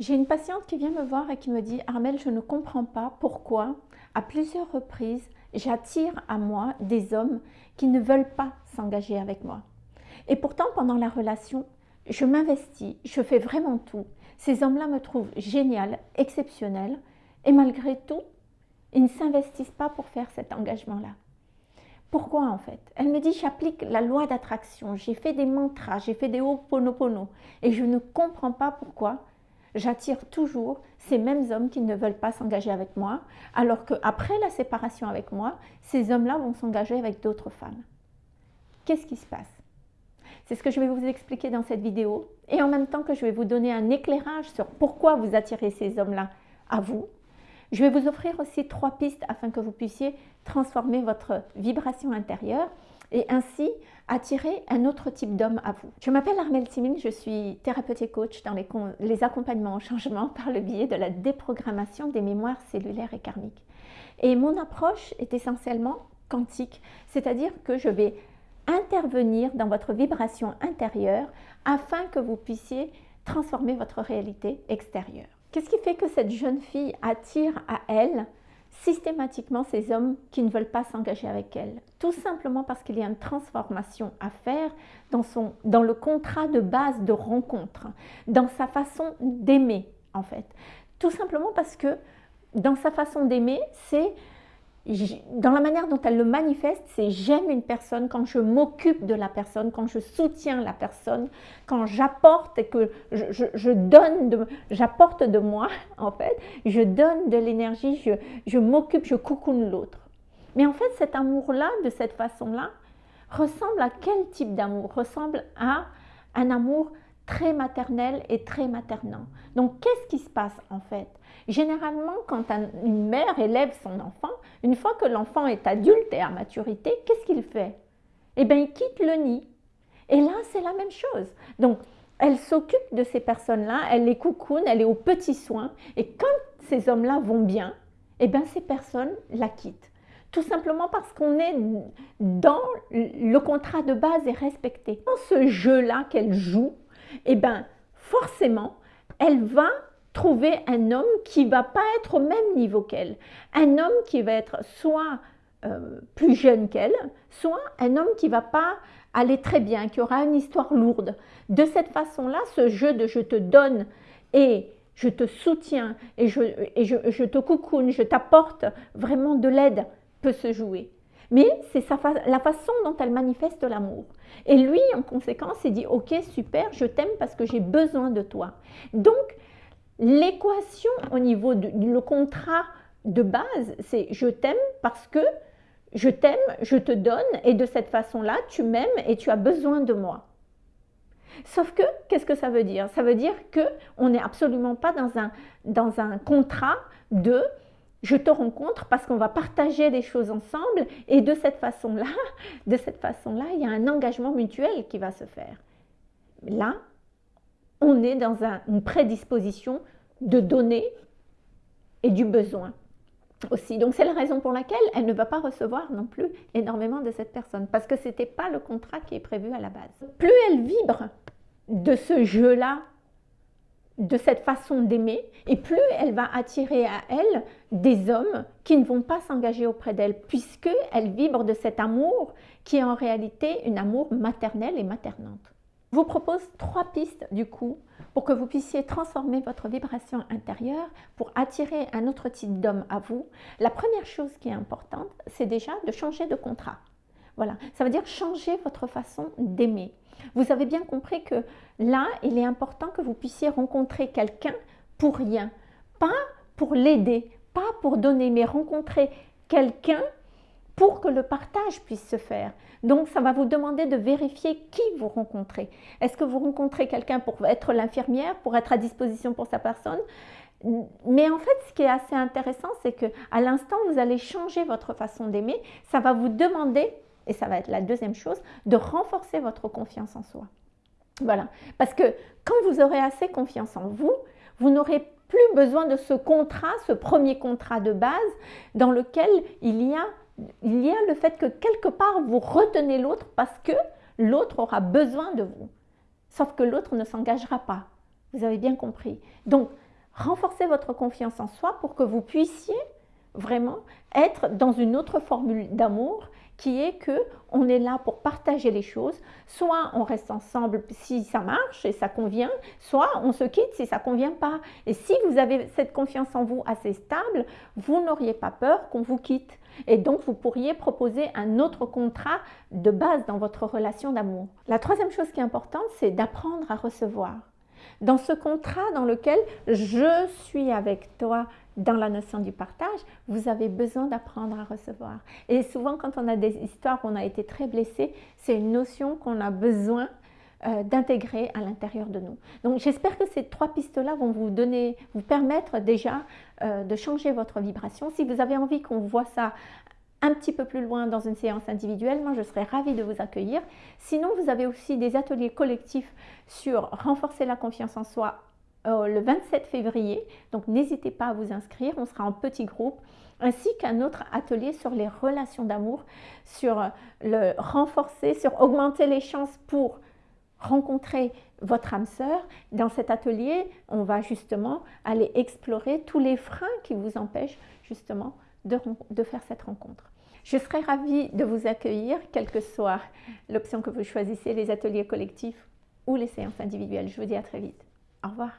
J'ai une patiente qui vient me voir et qui me dit « Armel, je ne comprends pas pourquoi, à plusieurs reprises, j'attire à moi des hommes qui ne veulent pas s'engager avec moi. Et pourtant, pendant la relation, je m'investis, je fais vraiment tout. Ces hommes-là me trouvent génial, exceptionnel, et malgré tout, ils ne s'investissent pas pour faire cet engagement-là. Pourquoi en fait? Elle me dit j'applique la loi d'attraction, j'ai fait des mantras, j'ai fait des ho'oponopono et je ne comprends pas pourquoi j'attire toujours ces mêmes hommes qui ne veulent pas s'engager avec moi, alors qu'après la séparation avec moi, ces hommes-là vont s'engager avec d'autres femmes. Qu'est-ce qui se passe? C'est ce que je vais vous expliquer dans cette vidéo, et en même temps que je vais vous donner un éclairage sur pourquoi vous attirez ces hommes-là à vous. Je vais vous offrir aussi trois pistes afin que vous puissiez transformer votre vibration intérieure et ainsi attirer un autre type d'homme à vous. Je m'appelle Armelle Simine, je suis thérapeute et coach dans les, les accompagnements au changement par le biais de la déprogrammation des mémoires cellulaires et karmiques. Et mon approche est essentiellement quantique, c'est-à-dire que je vais intervenir dans votre vibration intérieure afin que vous puissiez transformer votre réalité extérieure. Qu'est-ce qui fait que cette jeune fille attire à elle systématiquement ces hommes qui ne veulent pas s'engager avec elle? Tout simplement parce qu'il y a une transformation à faire dans, le contrat de base de rencontre, dans sa façon d'aimer en fait. Tout simplement parce que dans sa façon d'aimer, c'est dans la manière dont elle le manifeste, c'est j'aime une personne quand je m'occupe de la personne, quand je soutiens la personne, quand j'apporte et que je, donne, j'apporte de moi en fait, je donne de l'énergie, je, je m'occupe, je coucoune l'autre. Mais en fait, cet amour-là, de cette façon-là, ressemble à quel type d'amour? Ressemble à un amour très maternel et très maternant. Donc, qu'est-ce qui se passe en fait? Généralement, quand une mère élève son enfant, une fois que l'enfant est adulte et à maturité, qu'est-ce qu'il fait? Eh bien, il quitte le nid. Et là, c'est la même chose. Donc, elle s'occupe de ces personnes-là, elle les coucoune, elle est aux petits soins. Et quand ces hommes-là vont bien, eh bien, ces personnes la quittent. Tout simplement parce qu'on est dans le contrat de base est respecté. Dans ce jeu-là qu'elle joue, eh bien, forcément, elle va trouver un homme qui va pas être au même niveau qu'elle. Un homme qui va être soit euh, plus jeune qu'elle, soit un homme qui va pas aller très bien, qui aura une histoire lourde. De cette façon-là, ce jeu de je te donne et je te soutiens et je, je te coucoune, je t'apporte vraiment de l'aide peut se jouer. Mais c'est la façon dont elle manifeste l'amour. Et lui, en conséquence, il dit, ok, super, je t'aime parce que j'ai besoin de toi. Donc, l'équation au niveau du contrat de base, c'est je t'aime parce que je t'aime, je te donne, et de cette façon-là, tu m'aimes et tu as besoin de moi. Sauf que, qu'est-ce que ça veut dire? Ça veut dire qu'on n'est absolument pas dans un, dans un contrat de je te rencontre parce qu'on va partager des choses ensemble et de cette façon-là, de cette façon-là, il y a un engagement mutuel qui va se faire. Là, on est dans une prédisposition de donner et du besoin aussi. Donc c'est la raison pour laquelle elle ne va pas recevoir non plus énormément de cette personne parce que ce n'était pas le contrat qui est prévu à la base. Plus elle vibre de ce jeu-là de cette façon d'aimer et plus elle va attirer à elle des hommes qui ne vont pas s'engager auprès d'elle puisqu'elle vibre de cet amour qui est en réalité un amour maternel et maternante. Je vous propose trois pistes du coup pour que vous puissiez transformer votre vibration intérieure pour attirer un autre type d'homme à vous. La première chose qui est importante, c'est déjà de changer de contrat. Voilà, ça veut dire changer votre façon d'aimer. Vous avez bien compris que là, il est important que vous puissiez rencontrer quelqu'un pour rien, pas pour l'aider, pas pour donner, mais rencontrer quelqu'un pour que le partage puisse se faire. Donc, ça va vous demander de vérifier qui vous rencontrez. Est-ce que vous rencontrez quelqu'un pour être l'infirmière, pour être à disposition pour sa personne? Mais en fait, ce qui est assez intéressant, c'est que à l'instant vous allez changer votre façon d'aimer, ça va vous demander et ça va être la deuxième chose, de renforcer votre confiance en soi. Voilà, parce que quand vous aurez assez confiance en vous, vous n'aurez plus besoin de ce contrat, ce premier contrat de base dans lequel il y a, le fait que quelque part vous retenez l'autre parce que l'autre aura besoin de vous. Sauf que l'autre ne s'engagera pas. Vous avez bien compris. Donc, renforcer votre confiance en soi pour que vous puissiez vraiment être dans une autre formule d'amour qui est que on est là pour partager les choses. Soit on reste ensemble si ça marche et ça convient, soit on se quitte si ça convient pas. Et si vous avez cette confiance en vous assez stable, vous n'auriez pas peur qu'on vous quitte. Et donc, vous pourriez proposer un autre contrat de base dans votre relation d'amour. La troisième chose qui est importante, c'est d'apprendre à recevoir. Dans ce contrat dans lequel je suis avec toi dans la notion du partage, vous avez besoin d'apprendre à recevoir. Et souvent, quand on a des histoires où on a été très blessé, c'est une notion qu'on a besoin euh, d'intégrer à l'intérieur de nous. Donc j'espère que ces trois pistes-là vont vous donner, vous permettre déjà euh, de changer votre vibration. Si vous avez envie qu'on voit ça un petit peu plus loin dans une séance individuelle, moi je serais ravie de vous accueillir. Sinon, vous avez aussi des ateliers collectifs sur renforcer la confiance en soi euh, le 27 février. Donc n'hésitez pas à vous inscrire, on sera en petit groupe ainsi qu'un autre atelier sur les relations d'amour, sur le renforcer, sur augmenter les chances pour rencontrer votre âme sœur. Dans cet atelier, on va justement aller explorer tous les freins qui vous empêchent justement de faire cette rencontre. Je serai ravie de vous accueillir, quelle que soit l'option que vous choisissez, les ateliers collectifs ou les séances individuelles. Je vous dis à très vite. Au revoir.